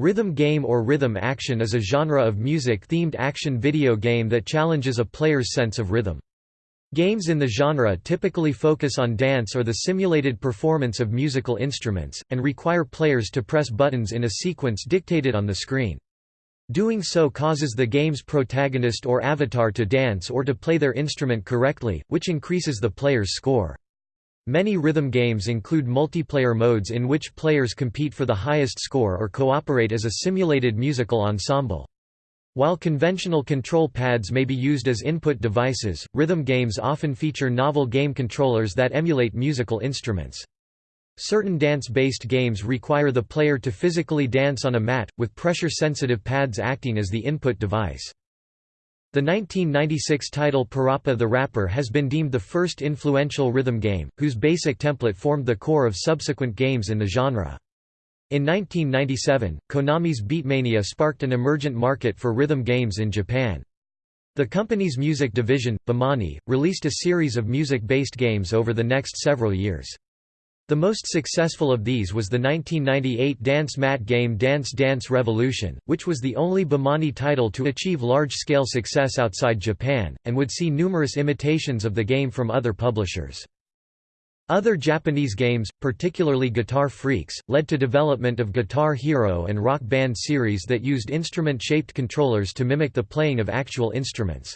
Rhythm game or rhythm action is a genre of music-themed action video game that challenges a player's sense of rhythm. Games in the genre typically focus on dance or the simulated performance of musical instruments, and require players to press buttons in a sequence dictated on the screen. Doing so causes the game's protagonist or avatar to dance or to play their instrument correctly, which increases the player's score. Many rhythm games include multiplayer modes in which players compete for the highest score or cooperate as a simulated musical ensemble. While conventional control pads may be used as input devices, rhythm games often feature novel game controllers that emulate musical instruments. Certain dance-based games require the player to physically dance on a mat, with pressure-sensitive pads acting as the input device. The 1996 title Parappa the Rapper has been deemed the first influential rhythm game, whose basic template formed the core of subsequent games in the genre. In 1997, Konami's Beatmania sparked an emergent market for rhythm games in Japan. The company's music division, Bemani, released a series of music-based games over the next several years. The most successful of these was the 1998 dance mat game Dance Dance Revolution, which was the only Bemani title to achieve large-scale success outside Japan, and would see numerous imitations of the game from other publishers. Other Japanese games, particularly Guitar Freaks, led to development of Guitar Hero and Rock Band series that used instrument-shaped controllers to mimic the playing of actual instruments.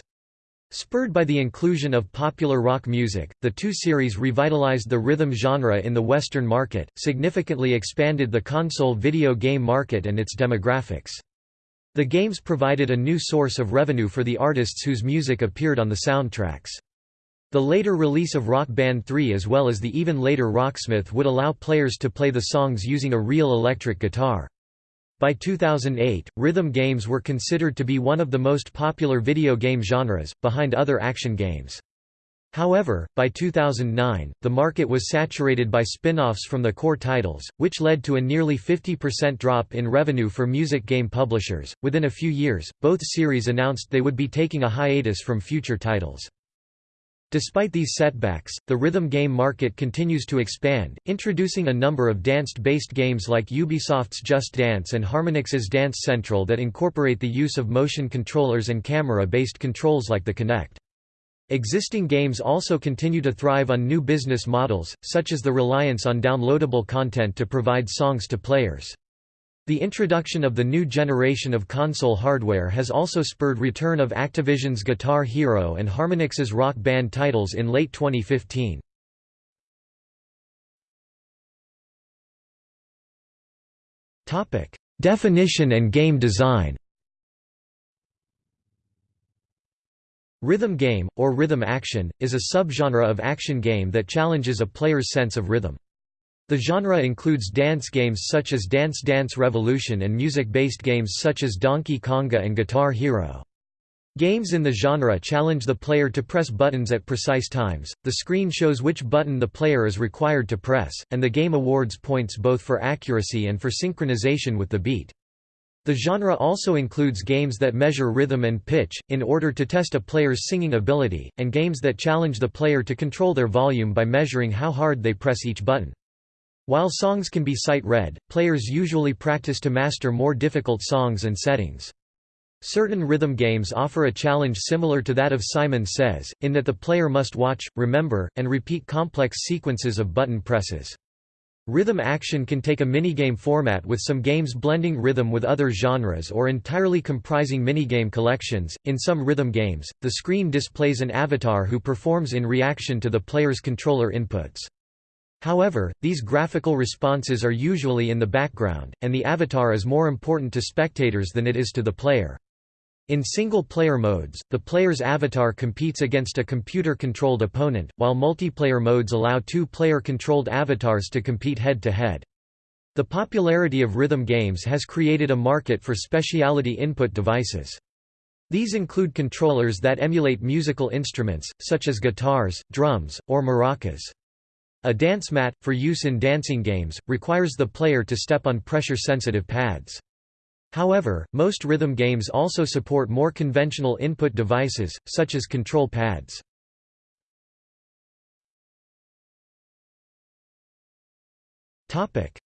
Spurred by the inclusion of popular rock music, the two series revitalized the rhythm genre in the Western market, significantly expanded the console video game market and its demographics. The games provided a new source of revenue for the artists whose music appeared on the soundtracks. The later release of Rock Band 3 as well as the even later Rocksmith would allow players to play the songs using a real electric guitar. By 2008, rhythm games were considered to be one of the most popular video game genres, behind other action games. However, by 2009, the market was saturated by spin-offs from the core titles, which led to a nearly 50% drop in revenue for music game publishers. Within a few years, both series announced they would be taking a hiatus from future titles. Despite these setbacks, the rhythm game market continues to expand, introducing a number of dance-based games like Ubisoft's Just Dance and Harmonix's Dance Central that incorporate the use of motion controllers and camera-based controls like the Kinect. Existing games also continue to thrive on new business models, such as the reliance on downloadable content to provide songs to players. The introduction of the new generation of console hardware has also spurred return of Activision's Guitar Hero and Harmonix's Rock Band titles in late 2015. Topic: Definition and game design Rhythm game, or rhythm action, is a subgenre of action game that challenges a player's sense of rhythm. The genre includes dance games such as Dance Dance Revolution and music-based games such as Donkey Konga and Guitar Hero. Games in the genre challenge the player to press buttons at precise times, the screen shows which button the player is required to press, and the game awards points both for accuracy and for synchronization with the beat. The genre also includes games that measure rhythm and pitch, in order to test a player's singing ability, and games that challenge the player to control their volume by measuring how hard they press each button. While songs can be sight-read, players usually practice to master more difficult songs and settings. Certain rhythm games offer a challenge similar to that of Simon Says, in that the player must watch, remember, and repeat complex sequences of button presses. Rhythm action can take a minigame format with some games blending rhythm with other genres or entirely comprising minigame collections. In some rhythm games, the screen displays an avatar who performs in reaction to the player's controller inputs. However, these graphical responses are usually in the background, and the avatar is more important to spectators than it is to the player. In single-player modes, the player's avatar competes against a computer-controlled opponent, while multiplayer modes allow two player-controlled avatars to compete head-to-head. -head. The popularity of rhythm games has created a market for specialty input devices. These include controllers that emulate musical instruments, such as guitars, drums, or maracas. A dance mat, for use in dancing games, requires the player to step on pressure-sensitive pads. However, most rhythm games also support more conventional input devices, such as control pads.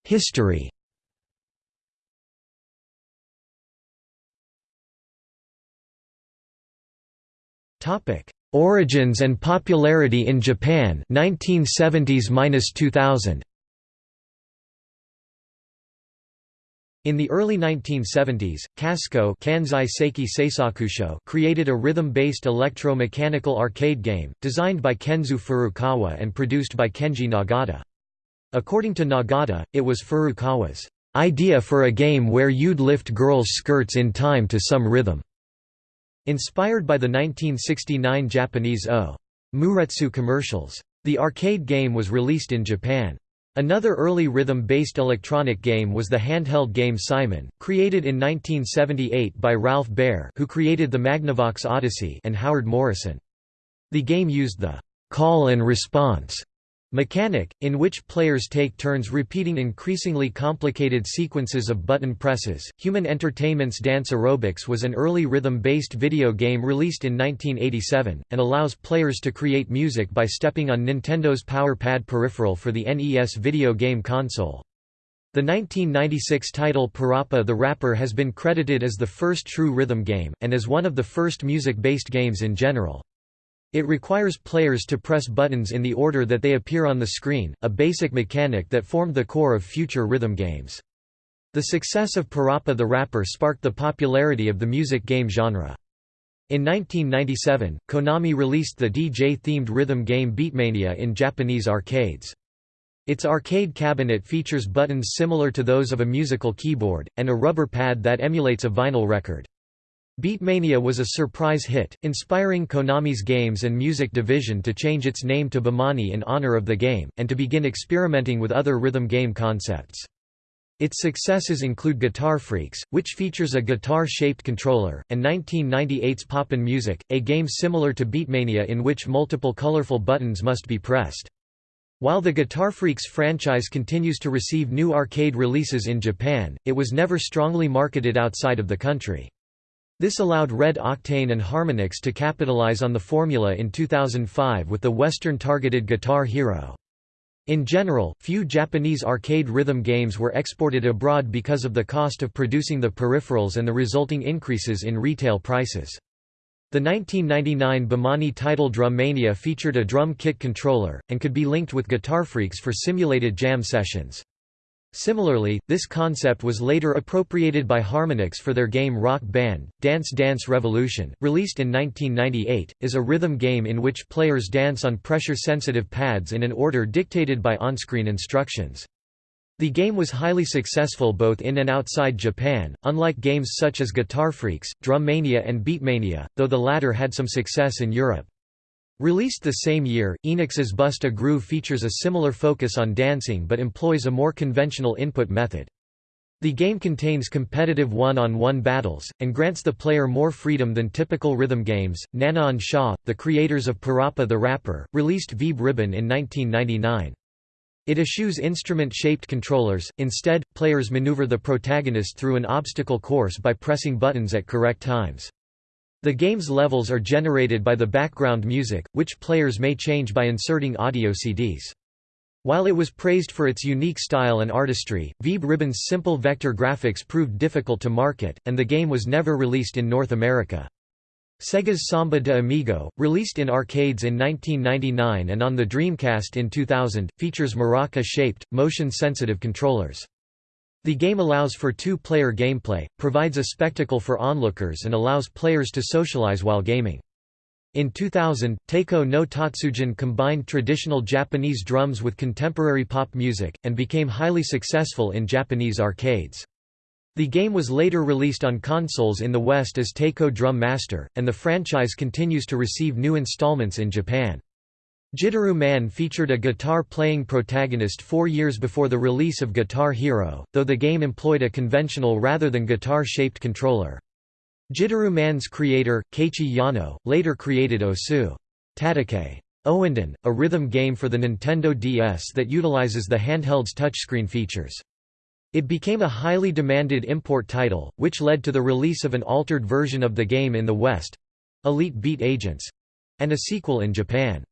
History Topic: Origins and popularity in Japan 1970s–2000 In the early 1970s, Kasco Kansai Seiki Seisakusho created a rhythm-based electro-mechanical arcade game, designed by Kenzu Furukawa and produced by Kenji Nagata. According to Nagata, it was Furukawa's idea for a game where you'd lift girls' skirts in time to some rhythm. Inspired by the 1969 Japanese O. Muretsu commercials. The arcade game was released in Japan. Another early rhythm-based electronic game was the handheld game Simon, created in 1978 by Ralph Baer who created the Magnavox Odyssey and Howard Morrison. The game used the «call and response» Mechanic, in which players take turns repeating increasingly complicated sequences of button presses. Human Entertainment's Dance Aerobics was an early rhythm based video game released in 1987, and allows players to create music by stepping on Nintendo's Power Pad peripheral for the NES video game console. The 1996 title Parappa the Rapper has been credited as the first true rhythm game, and as one of the first music based games in general. It requires players to press buttons in the order that they appear on the screen, a basic mechanic that formed the core of future rhythm games. The success of Parappa the Rapper sparked the popularity of the music game genre. In 1997, Konami released the DJ-themed rhythm game Beatmania in Japanese arcades. Its arcade cabinet features buttons similar to those of a musical keyboard, and a rubber pad that emulates a vinyl record. Beatmania was a surprise hit, inspiring Konami's Games and Music division to change its name to Bemani in honor of the game, and to begin experimenting with other rhythm game concepts. Its successes include Guitar Freaks, which features a guitar-shaped controller, and 1998's Pop'n Music, a game similar to Beatmania in which multiple colorful buttons must be pressed. While the Guitar Freaks franchise continues to receive new arcade releases in Japan, it was never strongly marketed outside of the country. This allowed Red Octane and Harmonix to capitalize on the formula in 2005 with the Western-targeted Guitar Hero. In general, few Japanese arcade rhythm games were exported abroad because of the cost of producing the peripherals and the resulting increases in retail prices. The 1999 Bemani title Drum Mania featured a drum kit controller, and could be linked with Guitar Freaks for simulated jam sessions. Similarly, this concept was later appropriated by Harmonix for their game Rock Band. Dance Dance Revolution, released in 1998, is a rhythm game in which players dance on pressure-sensitive pads in an order dictated by on-screen instructions. The game was highly successful both in and outside Japan, unlike games such as Guitar Freaks, Drum Mania and Beatmania, though the latter had some success in Europe. Released the same year, Enix's Bust a Groove features a similar focus on dancing but employs a more conventional input method. The game contains competitive one-on-one -on -one battles, and grants the player more freedom than typical rhythm games. NanaOn-Sha, the creators of Parappa the Rapper, released Vib-Ribbon in 1999. It eschews instrument-shaped controllers, instead, players maneuver the protagonist through an obstacle course by pressing buttons at correct times. The game's levels are generated by the background music, which players may change by inserting audio CDs. While it was praised for its unique style and artistry, Vib-Ribbon's simple vector graphics proved difficult to market, and the game was never released in North America. Sega's Samba de Amigo, released in arcades in 1999 and on the Dreamcast in 2000, features maraca-shaped, motion-sensitive controllers. The game allows for two-player gameplay, provides a spectacle for onlookers and allows players to socialize while gaming. In 2000, Taiko no Tatsujin combined traditional Japanese drums with contemporary pop music, and became highly successful in Japanese arcades. The game was later released on consoles in the West as Taiko Drum Master, and the franchise continues to receive new installments in Japan. Gitaroo Man featured a guitar-playing protagonist four years before the release of Guitar Hero, though the game employed a conventional rather than guitar-shaped controller. Gitaroo Man's creator, Keiichi Yano, later created Osu Tatakae Ouendan, a rhythm game for the Nintendo DS that utilizes the handheld's touchscreen features. It became a highly demanded import title, which led to the release of an altered version of the game in the West—Elite Beat Agents—and a sequel in Japan.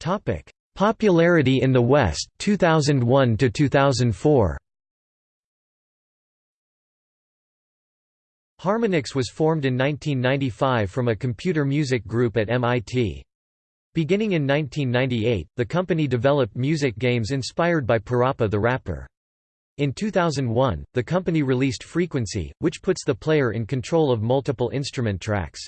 Topic: Popularity in the West 2001 to 2004. Harmonix was formed in 1995 from a computer music group at MIT. Beginning in 1998, the company developed music games inspired by Parappa the Rapper. In 2001, the company released Frequency, which puts the player in control of multiple instrument tracks.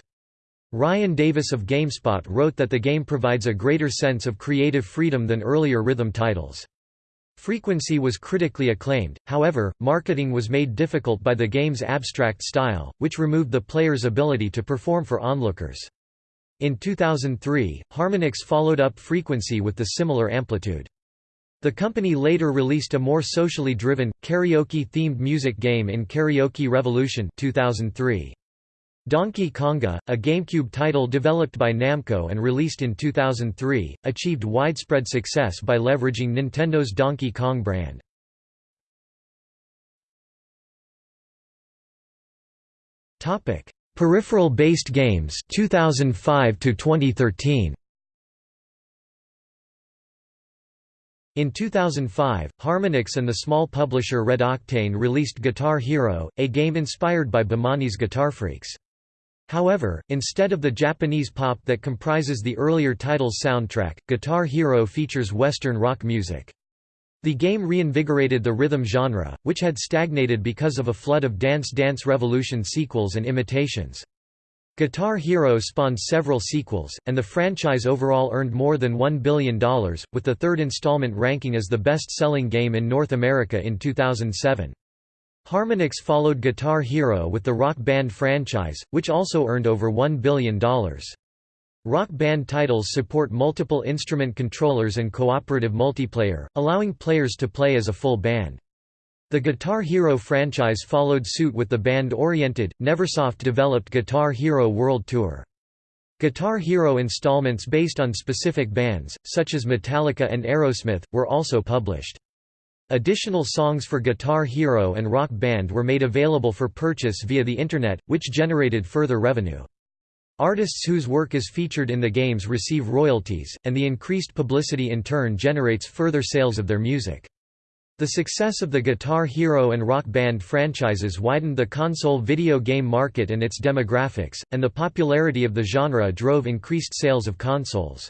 Ryan Davis of GameSpot wrote that the game provides a greater sense of creative freedom than earlier rhythm titles. Frequency was critically acclaimed, however, marketing was made difficult by the game's abstract style, which removed the player's ability to perform for onlookers. In 2003, Harmonix followed up Frequency with the similar amplitude. The company later released a more socially driven, karaoke-themed music game in Karaoke Revolution 2003. Donkey Konga, a GameCube title developed by Namco and released in 2003, achieved widespread success by leveraging Nintendo's Donkey Kong brand. Topic: Peripheral-based games 2005 to 2013. In 2005, Harmonix and the small publisher Red Octane released Guitar Hero, a game inspired by Bemani's Guitar Freaks. However, instead of the Japanese pop that comprises the earlier title's soundtrack, Guitar Hero features Western rock music. The game reinvigorated the rhythm genre, which had stagnated because of a flood of Dance Dance Revolution sequels and imitations. Guitar Hero spawned several sequels, and the franchise overall earned more than $1 billion, with the third installment ranking as the best-selling game in North America in 2007. Harmonix followed Guitar Hero with the Rock Band franchise, which also earned over $1 billion. Rock Band titles support multiple instrument controllers and cooperative multiplayer, allowing players to play as a full band. The Guitar Hero franchise followed suit with the band-oriented, Neversoft-developed Guitar Hero World Tour. Guitar Hero installments based on specific bands, such as Metallica and Aerosmith, were also published. Additional songs for Guitar Hero and Rock Band were made available for purchase via the Internet, which generated further revenue. Artists whose work is featured in the games receive royalties, and the increased publicity in turn generates further sales of their music. The success of the Guitar Hero and Rock Band franchises widened the console video game market and its demographics, and the popularity of the genre drove increased sales of consoles.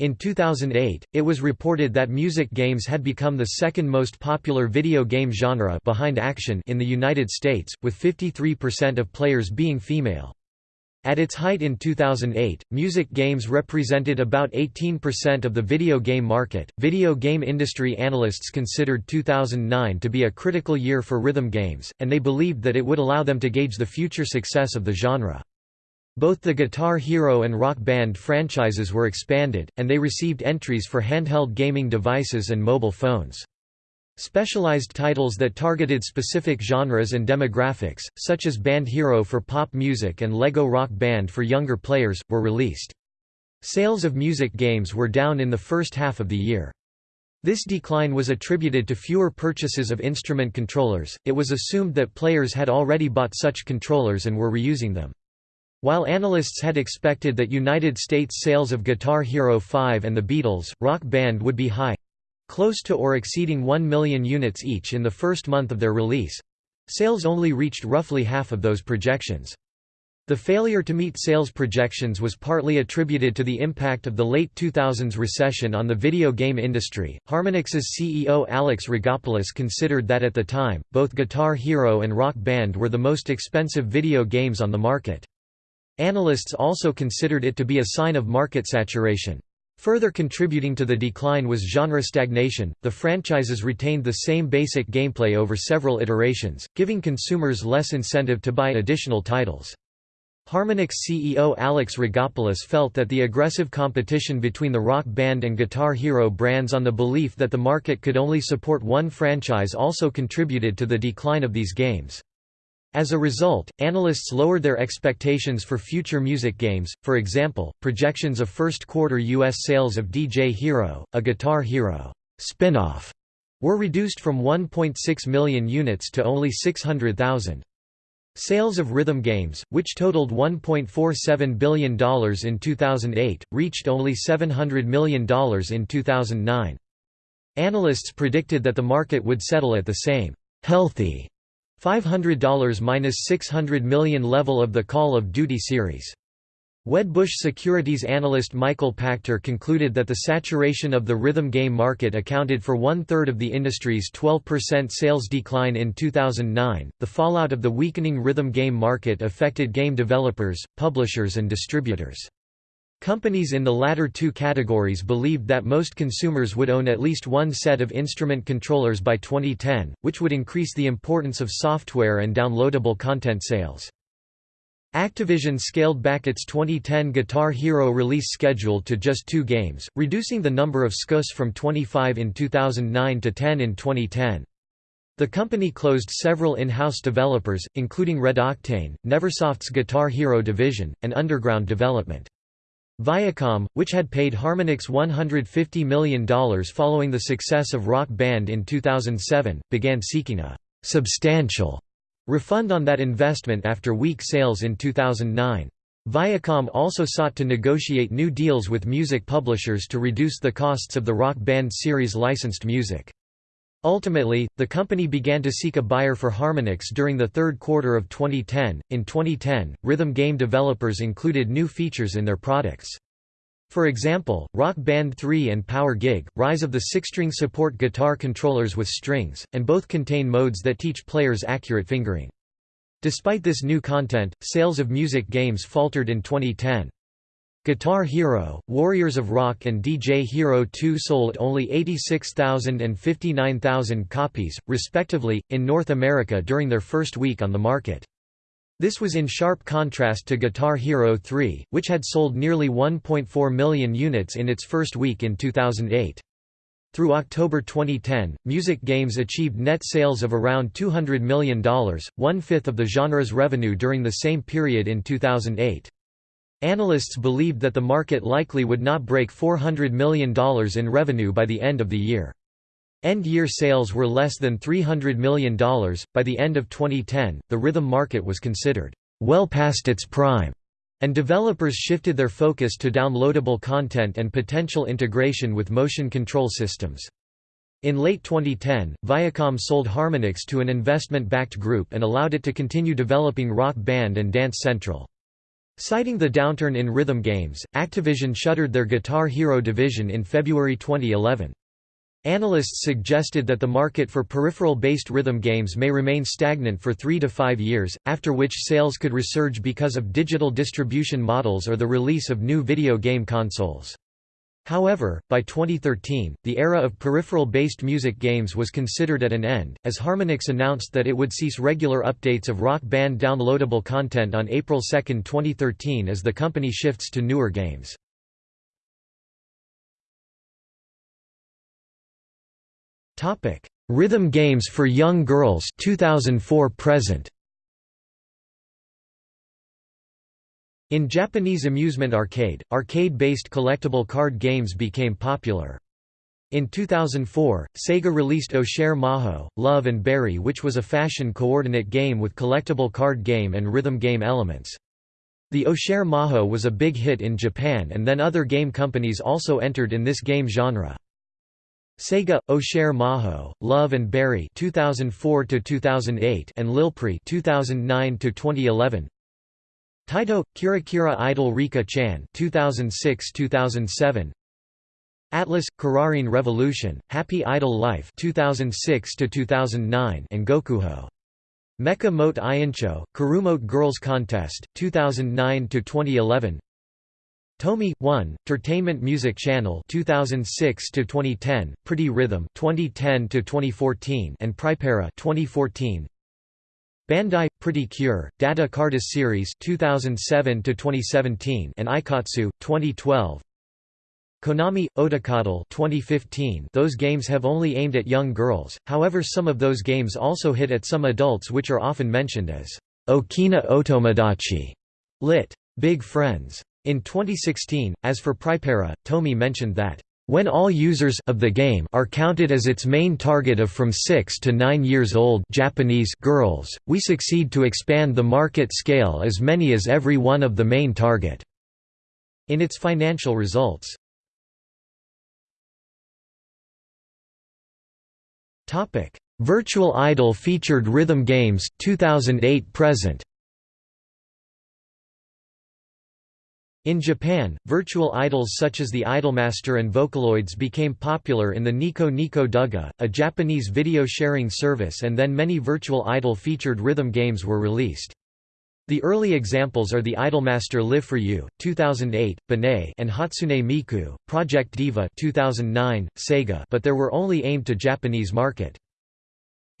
In 2008, it was reported that music games had become the second most popular video game genre behind action in the United States, with 53% of players being female. At its height in 2008, music games represented about 18% of the video game market. Video game industry analysts considered 2009 to be a critical year for rhythm games, and they believed that it would allow them to gauge the future success of the genre. Both the Guitar Hero and Rock Band franchises were expanded, and they received entries for handheld gaming devices and mobile phones. Specialized titles that targeted specific genres and demographics, such as Band Hero for pop music and Lego Rock Band for younger players, were released. Sales of music games were down in the first half of the year. This decline was attributed to fewer purchases of instrument controllers, it was assumed that players had already bought such controllers and were reusing them. While analysts had expected that United States sales of Guitar Hero 5 and the Beatles, Rock Band would be high, Close to or exceeding 1 million units each in the first month of their release. Sales only reached roughly half of those projections. The failure to meet sales projections was partly attributed to the impact of the late 2000s recession on the video game industry. Harmonix's CEO Alex Rigopoulos considered that at the time, both Guitar Hero and Rock Band were the most expensive video games on the market. Analysts also considered it to be a sign of market saturation. Further contributing to the decline was genre stagnation. The franchises retained the same basic gameplay over several iterations, giving consumers less incentive to buy additional titles. Harmonix CEO Alex Rigopoulos felt that the aggressive competition between the Rock Band and Guitar Hero brands on the belief that the market could only support one franchise also contributed to the decline of these games. As a result, analysts lowered their expectations for future music games, for example, projections of first quarter U.S. sales of DJ Hero, a Guitar Hero spin-off, were reduced from 1.6 million units to only 600,000. Sales of rhythm games, which totaled $1.47 billion in 2008, reached only $700 million in 2009. Analysts predicted that the market would settle at the same healthy $500 minus 600 million level of the Call of Duty series. Wedbush securities analyst Michael Pachter concluded that the saturation of the rhythm game market accounted for one third of the industry's 12% sales decline in 2009. The fallout of the weakening rhythm game market affected game developers, publishers, and distributors. Companies in the latter two categories believed that most consumers would own at least one set of instrument controllers by 2010, which would increase the importance of software and downloadable content sales. Activision scaled back its 2010 Guitar Hero release schedule to just two games, reducing the number of SKUs from 25 in 2009 to 10 in 2010. The company closed several in-house developers, including Red Octane, Neversoft's Guitar Hero division, and Underground Development. Viacom, which had paid Harmonix $150 million following the success of Rock Band in 2007, began seeking a «substantial» refund on that investment after weak sales in 2009. Viacom also sought to negotiate new deals with music publishers to reduce the costs of the Rock Band series licensed music. Ultimately, the company began to seek a buyer for Harmonix during the third quarter of 2010. In 2010, rhythm game developers included new features in their products. For example, Rock Band 3 and Power Gig, Rise of the Six-String support guitar controllers with strings, and both contain modes that teach players accurate fingering. Despite this new content, sales of music games faltered in 2010. Guitar Hero, Warriors of Rock and DJ Hero 2 sold only 86,000 and 59,000 copies, respectively, in North America during their first week on the market. This was in sharp contrast to Guitar Hero 3, which had sold nearly 1.4 million units in its first week in 2008. Through October 2010, music games achieved net sales of around $200 million, one-fifth of the genre's revenue during the same period in 2008. Analysts believed that the market likely would not break $400 million in revenue by the end of the year. End-year sales were less than $300 million. By the end of 2010, the rhythm market was considered well past its prime, and developers shifted their focus to downloadable content and potential integration with motion control systems. In late 2010, Viacom sold Harmonix to an investment-backed group and allowed it to continue developing Rock Band and Dance Central. Citing the downturn in rhythm games, Activision shuttered their Guitar Hero division in February 2011. Analysts suggested that the market for peripheral-based rhythm games may remain stagnant for three to five years, after which sales could resurge because of digital distribution models or the release of new video game consoles. However, by 2013, the era of peripheral-based music games was considered at an end, as Harmonix announced that it would cease regular updates of Rock Band downloadable content on April 2, 2013 as the company shifts to newer games. Rhythm games for young girls 2004 present In Japanese amusement arcade, arcade-based collectible card games became popular. In 2004, Sega released Oshare Majo, Love and Berry which was a fashion coordinate game with collectible card game and rhythm game elements. The Oshare Majo was a big hit in Japan and then other game companies also entered in this game genre. Sega, Oshare Majo, Love and Berry 2004 to 2008 and Lilprix 2009 to 2011 Taito Kirakira Idol Rika Chan 2006-2007 Atlus Kararin Revolution Happy Idol Life 2006 2009 and Gokuho. Mecha Mote Iancho Karumote Girls Contest 2009 2011 Tomy 1 Entertainment Music Channel 2006 to 2010 Pretty Rhythm 2010 to 2014 and Pripera 2014 Bandai Pretty Cure Data Carddass Series 2007 to 2017 and Aikatsu 2012 Konami Otakatl 2015 Those games have only aimed at young girls however some of those games also hit at some adults which are often mentioned as Okina Otomodachi. Lit. Big Friends. In 2016 as for Pripera Tomy mentioned that when all users of the game are counted as its main target of from 6 to 9 years old Japanese girls, we succeed to expand the market scale as many as every one of the main target. In its financial results. Virtual Idol featured rhythm games 2008 present. In Japan, virtual idols such as the Idolmaster and Vocaloids became popular in the Nico Nico Douga, a Japanese video sharing service and then many virtual idol featured rhythm games were released. The early examples are the Idolmaster Live for You, 2008, Banet and Hatsune Miku, Project Diva 2009, Sega but there were only aimed to Japanese market.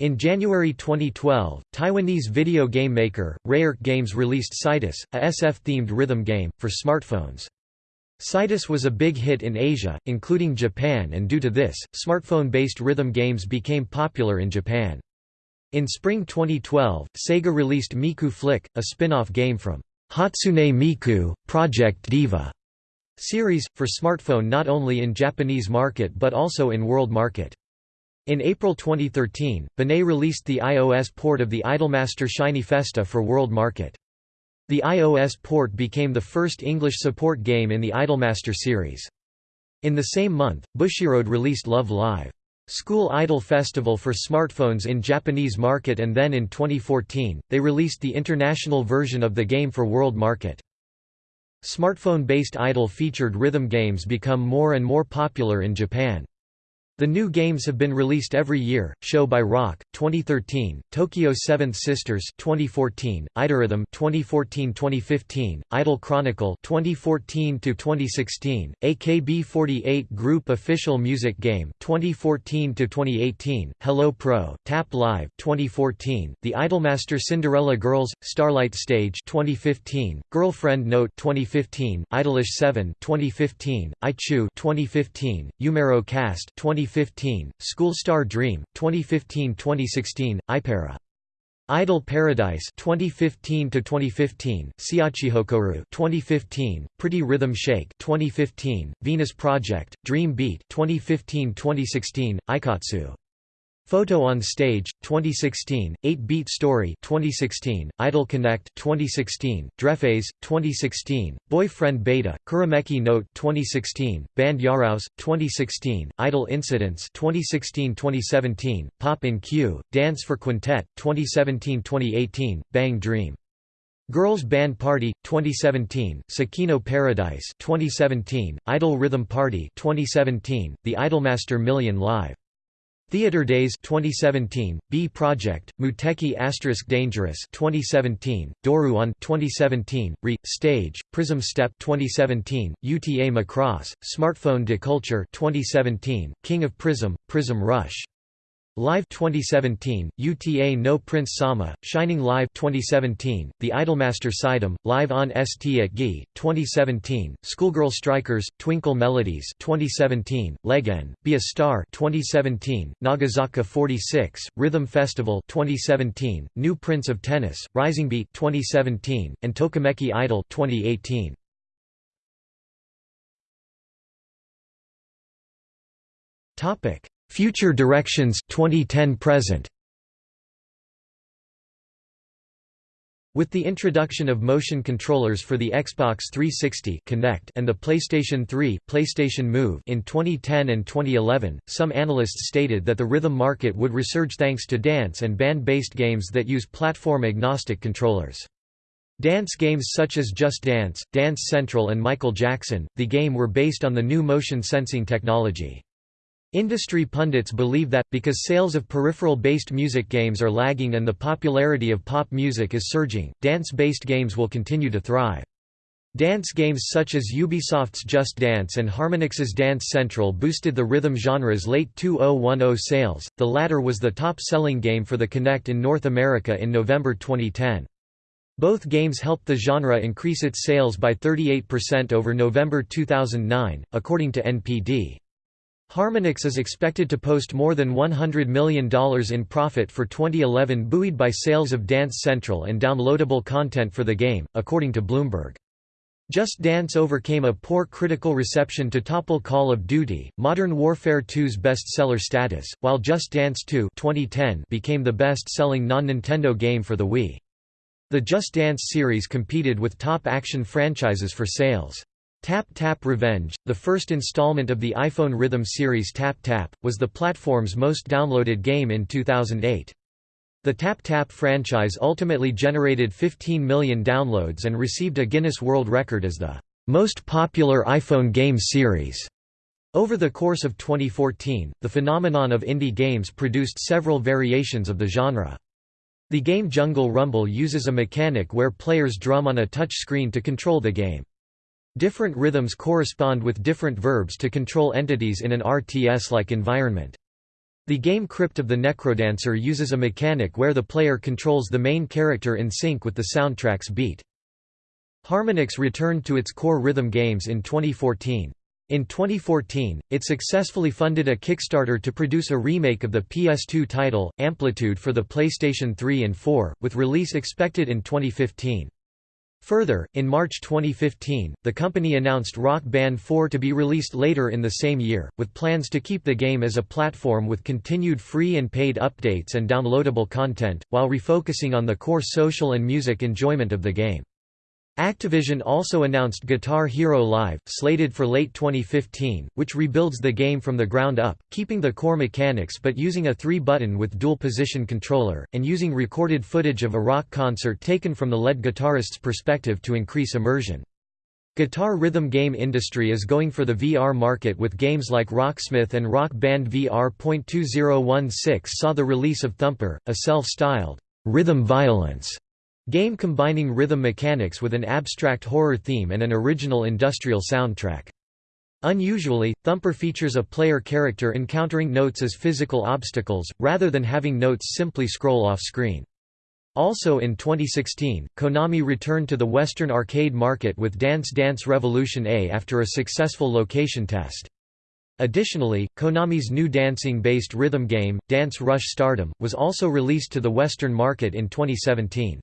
In January 2012, Taiwanese video game maker, Rayark Games released Cytus, a SF-themed rhythm game, for smartphones. Cytus was a big hit in Asia, including Japan and due to this, smartphone-based rhythm games became popular in Japan. In spring 2012, Sega released Miku Flick, a spin-off game from Hatsune Miku, Project Diva series, for smartphone not only in Japanese market but also in world market. In April 2013, Banet released the iOS port of the Idolmaster Shiny Festa for world market. The iOS port became the first English support game in the Idolmaster series. In the same month, Bushiroad released Love Live! School Idol Festival for smartphones in Japanese market and then in 2014, they released the international version of the game for world market. Smartphone-based idol-featured rhythm games become more and more popular in Japan. The new games have been released every year. Show by Rock 2013, Tokyo Seventh Sisters 2014, Idorhythm 2014-2015, Idol Chronicle 2014 to 2016, AKB48 Group Official Music Game 2014 to 2018, Hello Pro, Tap Live 2014, The Idolmaster Cinderella Girls Starlight Stage 2015, Girlfriend Note 2015, Idolish 7 2015, Ichu 2015, Yumeiro Cast 20 2015, School Star Dream, 2015-2016, Ipera. Idol Paradise 2015 to 2015 Siachihokoru 2015 Pretty Rhythm Shake 2015 Venus Project Dream Beat 2015-2016 Ikatsu Photo on Stage 2016 8 Beat Story 2016 Idol Connect 2016 Drefphase 2016 Boyfriend Beta Kurameki Note 2016 Band Yaraus 2016 Idol Incidents 2016-2017 Pop in Q Dance for Quintet 2017-2018 Bang Dream. Girls Band Party 2017, Sakino Paradise 2017, Idol Rhythm Party 2017, The Idolmaster Million Live Theater Days 2017, B Project, Muteki Asterisk Dangerous 2017, Doruon 2017, Re Stage, Prism Step 2017, UTA Macross, Smartphone de Culture 2017, King of Prism, Prism Rush Live 2017, UTA No Prince Sama, Shining Live 2017, The Idolmaster Sidem, Live on ST at GI, 2017, Schoolgirl Strikers, Twinkle Melodies 2017, Legen, Be a Star 2017, Nogizaka 46, Rhythm Festival 2017, New Prince of Tennis, Rising Beat 2017, and Tokimeki Idol 2018. Topic Future Directions 2010 present With the introduction of motion controllers for the Xbox 360 Kinect and the PlayStation 3 PlayStation Move in 2010 and 2011, some analysts stated that the rhythm market would resurge thanks to dance and band-based games that use platform-agnostic controllers. Dance games such as Just Dance, Dance Central and Michael Jackson, the game were based on the new motion sensing technology. Industry pundits believe that, because sales of peripheral-based music games are lagging and the popularity of pop music is surging, dance-based games will continue to thrive. Dance games such as Ubisoft's Just Dance and Harmonix's Dance Central boosted the rhythm genre's late 2010 sales, the latter was the top-selling game for the Kinect in North America in November 2010. Both games helped the genre increase its sales by 38% over November 2009, according to NPD. Harmonix is expected to post more than $100 million in profit for 2011 buoyed by sales of Dance Central and downloadable content for the game, according to Bloomberg. Just Dance overcame a poor critical reception to topple Call of Duty, Modern Warfare 2's bestseller status, while Just Dance 2 2010 became the best-selling non-Nintendo game for the Wii. The Just Dance series competed with top action franchises for sales. Tap Tap Revenge, the first installment of the iPhone Rhythm series Tap Tap, was the platform's most downloaded game in 2008. The Tap Tap franchise ultimately generated 15 million downloads and received a Guinness World Record as the most popular iPhone game series. Over the course of 2014, the phenomenon of indie games produced several variations of the genre. The game Jungle Rumble uses a mechanic where players drum on a touch screen to control the game. Different rhythms correspond with different verbs to control entities in an RTS-like environment. The game Crypt of the Necrodancer uses a mechanic where the player controls the main character in sync with the soundtrack's beat. Harmonix returned to its core rhythm games in 2014. In 2014, it successfully funded a Kickstarter to produce a remake of the PS2 title, Amplitude for the PlayStation 3 and 4, with release expected in 2015. Further, in March 2015, the company announced Rock Band 4 to be released later in the same year, with plans to keep the game as a platform with continued free and paid updates and downloadable content, while refocusing on the core social and music enjoyment of the game. Activision also announced Guitar Hero Live, slated for late 2015, which rebuilds the game from the ground up, keeping the core mechanics but using a three-button with dual-position controller, and using recorded footage of a rock concert taken from the lead guitarist's perspective to increase immersion. Guitar rhythm game industry is going for the VR market with games like Rocksmith and Rock Band VR. 2016 saw the release of Thumper, a self-styled rhythm violence Game combining rhythm mechanics with an abstract horror theme and an original industrial soundtrack. Unusually, Thumper features a player character encountering notes as physical obstacles, rather than having notes simply scroll off screen. Also in 2016, Konami returned to the Western arcade market with Dance Dance Revolution A after a successful location test. Additionally, Konami's new dancing-based rhythm game, Dance Rush Stardom, was also released to the Western market in 2017.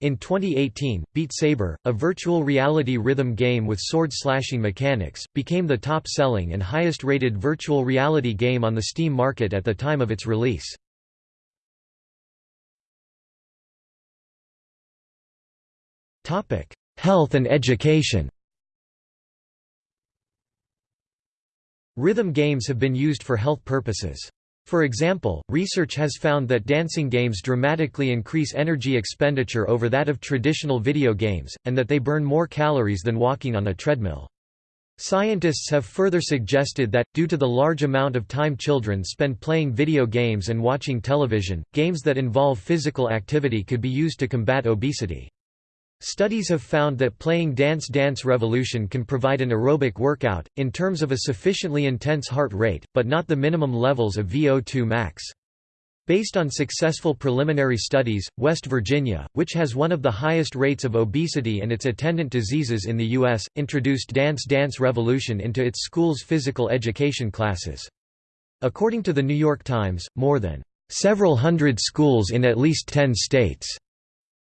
In 2018, Beat Saber, a virtual reality rhythm game with sword-slashing mechanics, became the top-selling and highest-rated virtual reality game on the Steam market at the time of its release. Health and education Rhythm games have been used for health purposes. For example, research has found that dancing games dramatically increase energy expenditure over that of traditional video games, and that they burn more calories than walking on a treadmill. Scientists have further suggested that, due to the large amount of time children spend playing video games and watching television, games that involve physical activity could be used to combat obesity. Studies have found that playing Dance Dance Revolution can provide an aerobic workout, in terms of a sufficiently intense heart rate, but not the minimum levels of VO2 max. Based on successful preliminary studies, West Virginia, which has one of the highest rates of obesity and its attendant diseases in the U.S., introduced Dance Dance Revolution into its school's physical education classes. According to the New York Times, more than several hundred schools in at least ten states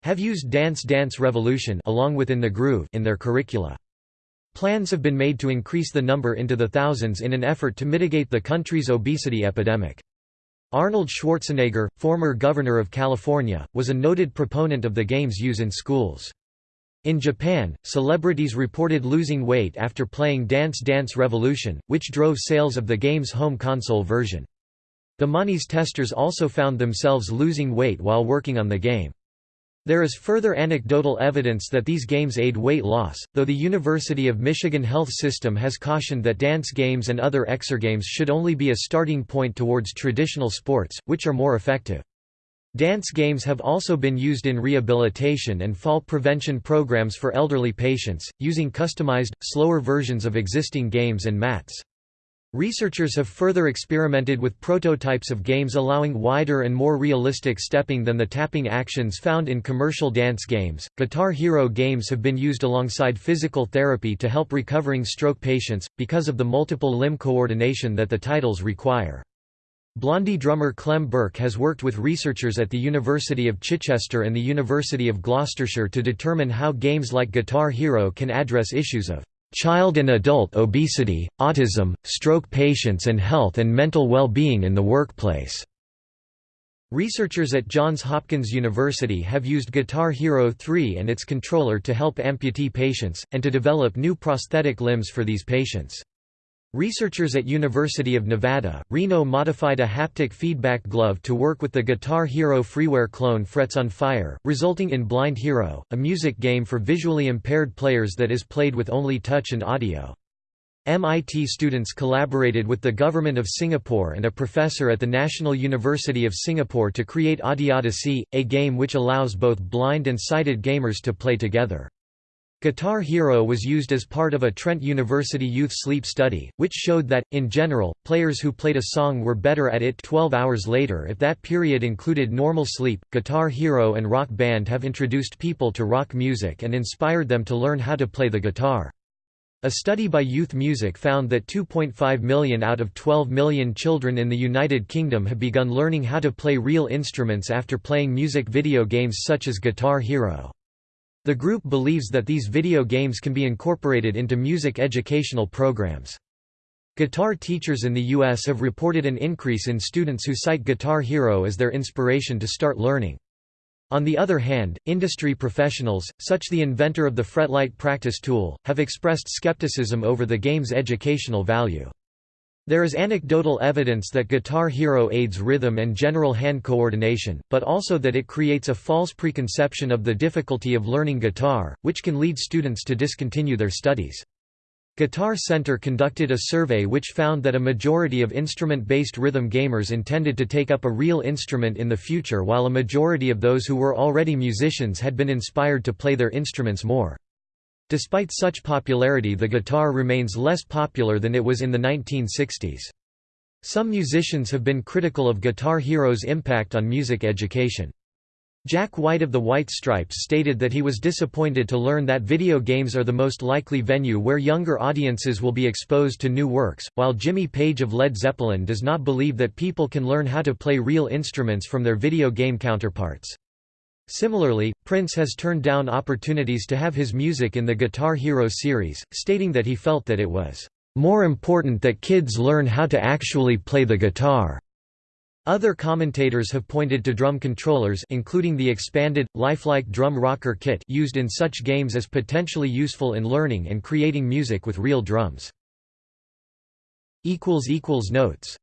have used Dance Dance Revolution along with In the Groove in their curricula. Plans have been made to increase the number into the thousands in an effort to mitigate the country's obesity epidemic. Arnold Schwarzenegger, former governor of California, was a noted proponent of the game's use in schools. In Japan, celebrities reported losing weight after playing Dance Dance Revolution, which drove sales of the game's home console version. The Money's testers also found themselves losing weight while working on the game. There is further anecdotal evidence that these games aid weight loss, though the University of Michigan Health System has cautioned that dance games and other exergames should only be a starting point towards traditional sports, which are more effective. Dance games have also been used in rehabilitation and fall prevention programs for elderly patients, using customized, slower versions of existing games and mats. Researchers have further experimented with prototypes of games allowing wider and more realistic stepping than the tapping actions found in commercial dance games. Guitar Hero games have been used alongside physical therapy to help recovering stroke patients, because of the multiple limb coordination that the titles require. Blondie drummer Clem Burke has worked with researchers at the University of Chichester and the University of Gloucestershire to determine how games like Guitar Hero can address issues of child and adult obesity, autism, stroke patients and health and mental well-being in the workplace. Researchers at Johns Hopkins University have used Guitar Hero 3 and its controller to help amputee patients, and to develop new prosthetic limbs for these patients. Researchers at University of Nevada, Reno modified a haptic feedback glove to work with the Guitar Hero freeware clone Frets on Fire, resulting in Blind Hero, a music game for visually impaired players that is played with only touch and audio. MIT students collaborated with the Government of Singapore and a professor at the National University of Singapore to create Audiodyssey, a game which allows both blind and sighted gamers to play together. Guitar Hero was used as part of a Trent University youth sleep study, which showed that, in general, players who played a song were better at it 12 hours later if that period included normal sleep. Guitar Hero and Rock Band have introduced people to rock music and inspired them to learn how to play the guitar. A study by Youth Music found that 2.5 million out of 12 million children in the United Kingdom have begun learning how to play real instruments after playing music video games such as Guitar Hero. The group believes that these video games can be incorporated into music educational programs. Guitar teachers in the U.S. have reported an increase in students who cite Guitar Hero as their inspiration to start learning. On the other hand, industry professionals, such the inventor of the Fretlight practice tool, have expressed skepticism over the game's educational value. There is anecdotal evidence that Guitar Hero aids rhythm and general hand coordination, but also that it creates a false preconception of the difficulty of learning guitar, which can lead students to discontinue their studies. Guitar Center conducted a survey which found that a majority of instrument-based rhythm gamers intended to take up a real instrument in the future while a majority of those who were already musicians had been inspired to play their instruments more. Despite such popularity the guitar remains less popular than it was in the 1960s. Some musicians have been critical of Guitar Hero's impact on music education. Jack White of the White Stripes stated that he was disappointed to learn that video games are the most likely venue where younger audiences will be exposed to new works, while Jimmy Page of Led Zeppelin does not believe that people can learn how to play real instruments from their video game counterparts. Similarly, Prince has turned down opportunities to have his music in the Guitar Hero series, stating that he felt that it was more important that kids learn how to actually play the guitar. Other commentators have pointed to drum controllers including the expanded, lifelike drum rocker kit used in such games as potentially useful in learning and creating music with real drums. Notes